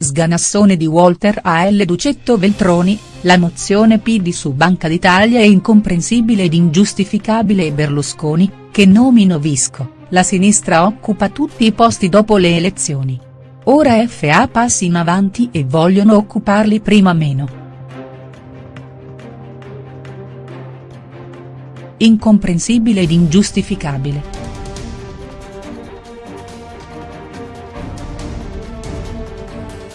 sganassone di Walter A. L. Ducetto Veltroni, la mozione PD su Banca d'Italia è incomprensibile ed ingiustificabile e Berlusconi, che nomino Visco, la sinistra occupa tutti i posti dopo le elezioni. Ora FA passi in avanti e vogliono occuparli prima meno. Incomprensibile ed ingiustificabile.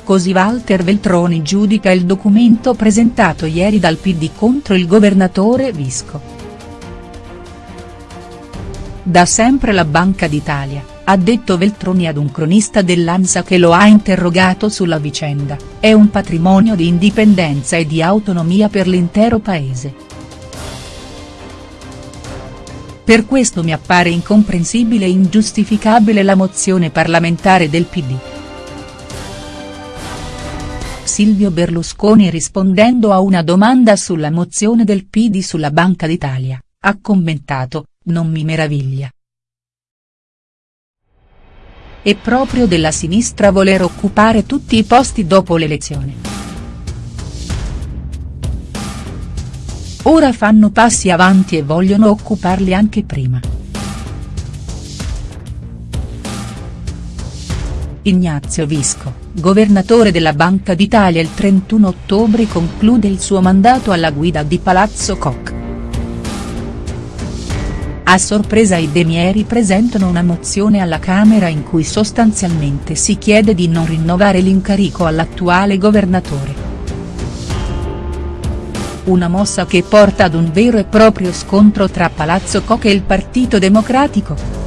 Così Walter Veltroni giudica il documento presentato ieri dal PD contro il governatore Visco. Da sempre la Banca d'Italia, ha detto Veltroni ad un cronista dell'Ansa che lo ha interrogato sulla vicenda, è un patrimonio di indipendenza e di autonomia per l'intero paese. Per questo mi appare incomprensibile e ingiustificabile la mozione parlamentare del PD. Silvio Berlusconi rispondendo a una domanda sulla mozione del PD sulla Banca d'Italia, ha commentato, non mi meraviglia. È proprio della sinistra voler occupare tutti i posti dopo l'elezione. Ora fanno passi avanti e vogliono occuparli anche prima. Ignazio Visco, governatore della Banca d'Italia il 31 ottobre conclude il suo mandato alla guida di Palazzo Koch. A sorpresa i Demieri presentano una mozione alla Camera in cui sostanzialmente si chiede di non rinnovare l'incarico all'attuale governatore. Una mossa che porta ad un vero e proprio scontro tra Palazzo Koch e il Partito Democratico.